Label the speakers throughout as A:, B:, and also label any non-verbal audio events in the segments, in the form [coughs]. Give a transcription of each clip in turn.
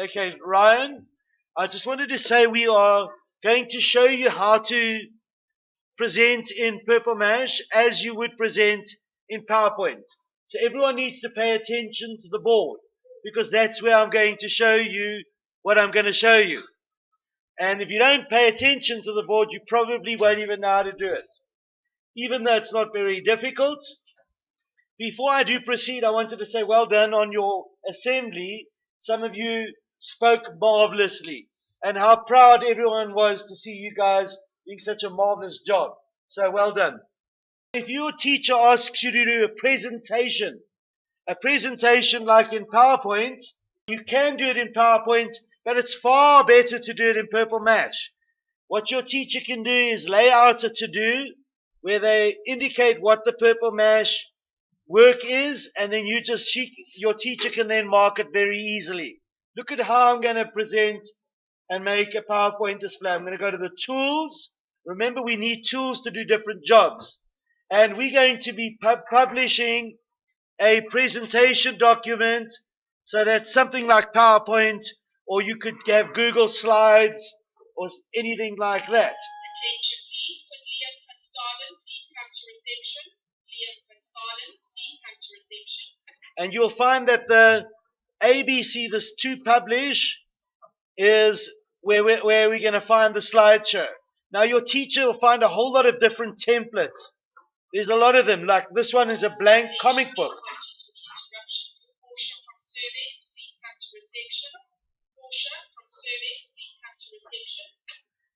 A: Okay, Ryan, I just wanted to say we are going to show you how to present in Purple Mash as you would present in PowerPoint. So everyone needs to pay attention to the board because that's where I'm going to show you what I'm going to show you. And if you don't pay attention to the board, you probably won't even know how to do it. Even though it's not very difficult. Before I do proceed, I wanted to say well done on your assembly. Some of you spoke marvelously and how proud everyone was to see you guys doing such a marvelous job. So well done. If your teacher asks you to do a presentation, a presentation like in PowerPoint, you can do it in PowerPoint, but it's far better to do it in Purple Mash. What your teacher can do is lay out a to-do where they indicate what the Purple Mash work is, and then you just, your teacher can then mark it very easily. Look at how I'm going to present and make a PowerPoint display. I'm going to go to the tools. Remember, we need tools to do different jobs. And we're going to be pub publishing a presentation document. So that's something like PowerPoint, or you could have Google Slides, or anything like that. And you'll find that the ABC, this 2Publish, is where we're, where we're going to find the slideshow. Now your teacher will find a whole lot of different templates. There's a lot of them, like this one is a blank comic book.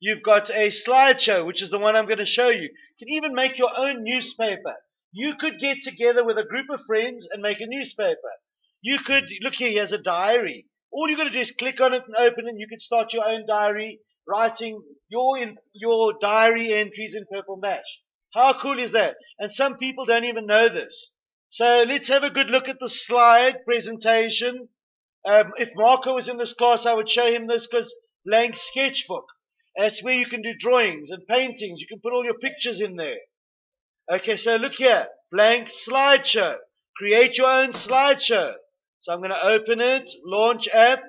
A: You've got a slideshow, which is the one I'm going to show you. You can even make your own newspaper. You could get together with a group of friends and make a newspaper. You could, look here, here's a diary. All you've got to do is click on it and open it. And you can start your own diary, writing your, in, your diary entries in Purple Mash. How cool is that? And some people don't even know this. So let's have a good look at the slide presentation. Um, if Marco was in this class, I would show him this because blank sketchbook. That's where you can do drawings and paintings. You can put all your pictures in there. Okay, so look here. Blank slideshow. Create your own slideshow. So I'm going to open it, launch app.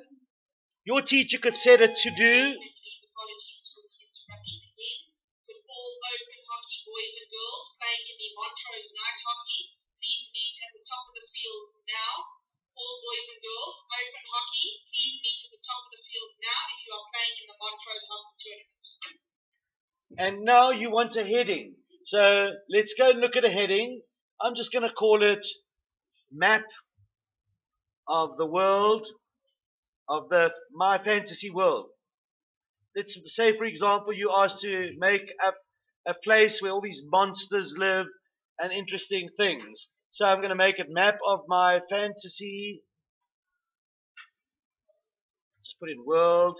A: Your teacher could set it to do. And now you want a heading. So let's go and look at a heading. I'm just going to call it map of the world of the my fantasy world. Let's say, for example, you asked to make a, a place where all these monsters live and interesting things. So I'm going to make a map of my fantasy. Just put in world.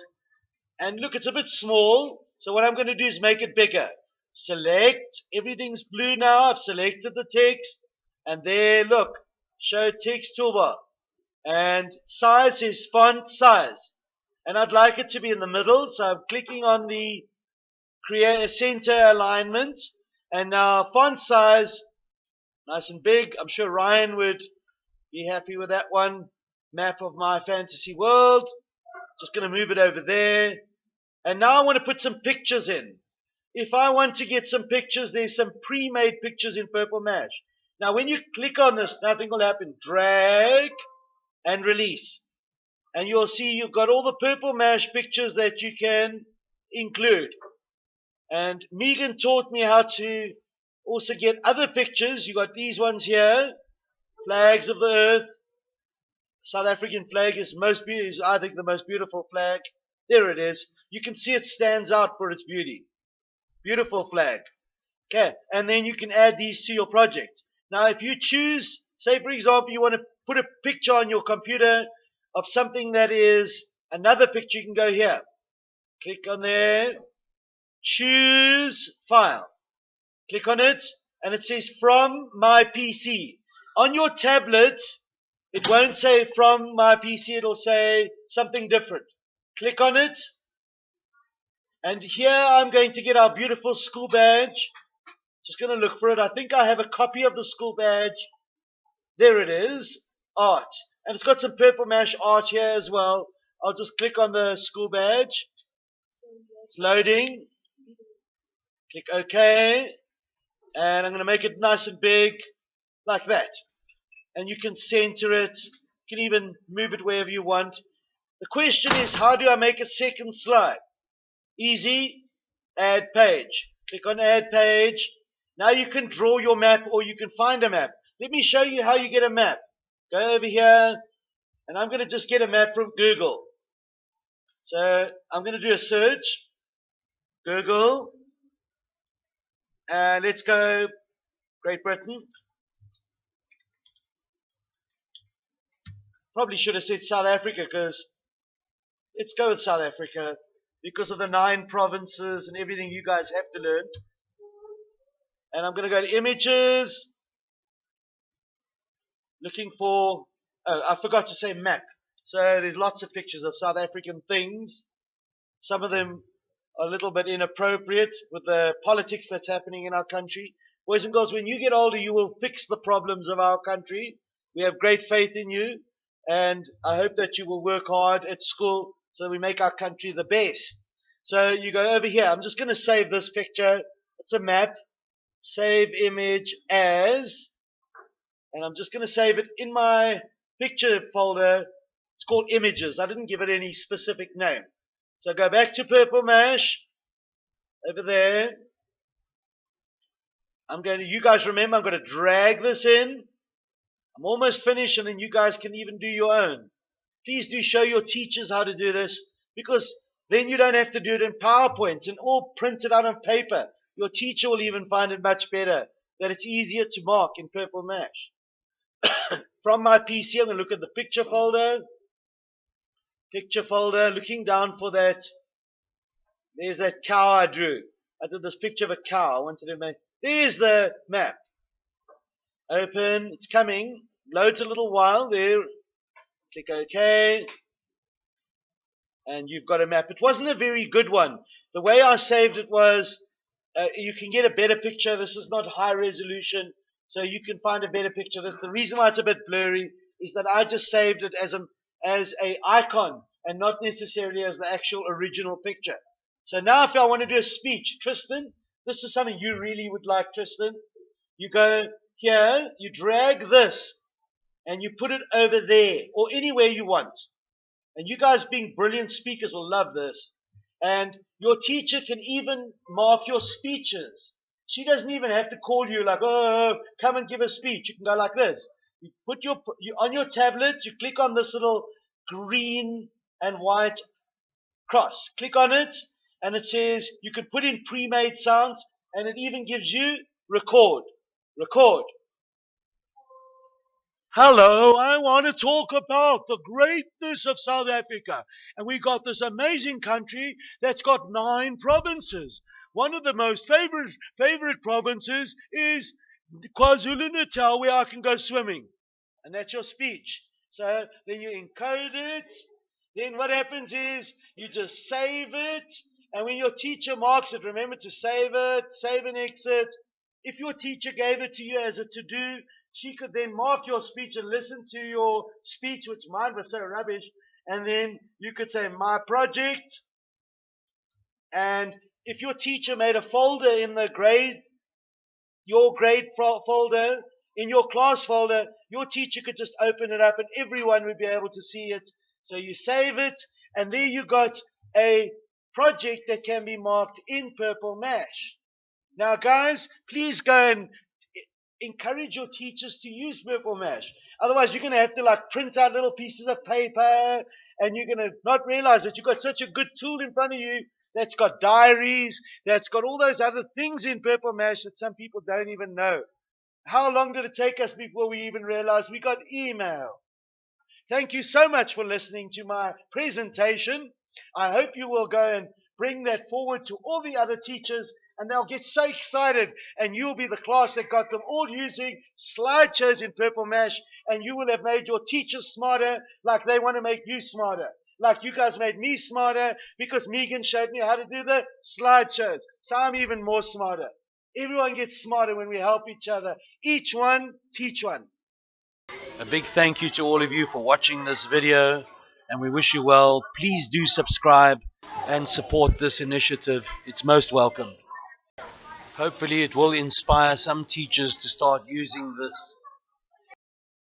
A: And look, it's a bit small. So what I'm going to do is make it bigger. Select. Everything's blue now. I've selected the text. And there, look. Show text toolbar and size is font size. And I'd like it to be in the middle, so I'm clicking on the create uh, center alignment. And now font size, nice and big. I'm sure Ryan would be happy with that one. Map of my fantasy world. Just going to move it over there. And now I want to put some pictures in. If I want to get some pictures, there's some pre-made pictures in Purple Mash. Now when you click on this, nothing will happen. Drag and release. And you'll see you've got all the purple mash pictures that you can include. And Megan taught me how to also get other pictures. You got these ones here, flags of the earth. South African flag is most is I think the most beautiful flag. There it is. You can see it stands out for its beauty. Beautiful flag. Okay, and then you can add these to your project. Now, if you choose, say for example, you want to put a picture on your computer of something that is another picture, you can go here. Click on there. Choose file. Click on it and it says from my PC. On your tablet, it won't say from my PC, it'll say something different. Click on it. And here I'm going to get our beautiful school badge. Just going to look for it. I think I have a copy of the school badge. There it is art. And it's got some purple mash art here as well. I'll just click on the school badge. It's loading. Click OK. And I'm going to make it nice and big, like that. And you can center it. You can even move it wherever you want. The question is, how do I make a second slide? Easy. Add page. Click on add page. Now you can draw your map or you can find a map. Let me show you how you get a map. Go over here and I'm going to just get a map from Google. So I'm going to do a search. Google. And let's go Great Britain. Probably should have said South Africa because let's go with South Africa because of the nine provinces and everything you guys have to learn. And I'm going to go to images. Looking for, oh, I forgot to say map. So there's lots of pictures of South African things. Some of them are a little bit inappropriate with the politics that's happening in our country. Boys and girls, when you get older, you will fix the problems of our country. We have great faith in you, and I hope that you will work hard at school so we make our country the best. So you go over here. I'm just going to save this picture. It's a map. Save image as, and I'm just going to save it in my picture folder it's called images. I didn't give it any specific name. So go back to Purple Mash. Over there. I'm going to, you guys remember, I'm going to drag this in. I'm almost finished and then you guys can even do your own. Please do show your teachers how to do this because then you don't have to do it in PowerPoint and all printed out on paper. Your teacher will even find it much better that it's easier to mark in Purple Mash. [coughs] From my PC, I'm going to look at the picture folder picture folder, looking down for that. There's that cow I drew. I did this picture of a cow. I wanted to make. There's the map. Open. It's coming. Loads a little while. There. Click OK. And you've got a map. It wasn't a very good one. The way I saved it was uh, you can get a better picture. This is not high resolution. So you can find a better picture. of This the reason why it's a bit blurry is that I just saved it as an as a icon and not necessarily as the actual original picture. So now if I want to do a speech, Tristan, this is something you really would like, Tristan. You go here, you drag this, and you put it over there, or anywhere you want. And you guys being brilliant speakers will love this. And your teacher can even mark your speeches. She doesn't even have to call you like, oh, come and give a speech. You can go like this. You put your, you, on your tablet, you click on this little green and white cross. Click on it and it says you can put in pre-made sounds and it even gives you record. Record. Hello, I want to talk about the greatness of South Africa. And we got this amazing country that's got nine provinces. One of the most favorite favorite provinces is KwaZulu Natal, where I can go swimming. And that's your speech. So then you encode it. Then what happens is you just save it. And when your teacher marks it, remember to save it, save and exit. If your teacher gave it to you as a to do, she could then mark your speech and listen to your speech, which mine was so rubbish. And then you could say, my project. And if your teacher made a folder in the grade, your grade folder, in your class folder, your teacher could just open it up and everyone would be able to see it. So you save it, and there you got a project that can be marked in Purple Mash. Now, guys, please go and encourage your teachers to use Purple Mash. Otherwise, you're going to have to like print out little pieces of paper, and you're going to not realize that you've got such a good tool in front of you that's got diaries, that's got all those other things in Purple Mash that some people don't even know. How long did it take us before we even realized we got email? Thank you so much for listening to my presentation. I hope you will go and bring that forward to all the other teachers and they'll get so excited and you'll be the class that got them all using slideshows in Purple Mash and you will have made your teachers smarter like they want to make you smarter. Like you guys made me smarter because Megan showed me how to do the slideshows. So I'm even more smarter. Everyone gets smarter when we help each other. Each one, teach one. A big thank you to all of you for watching this video. and we wish you well. Please do subscribe and support this initiative. It's most welcome. Hopefully, it will inspire some teachers to start using this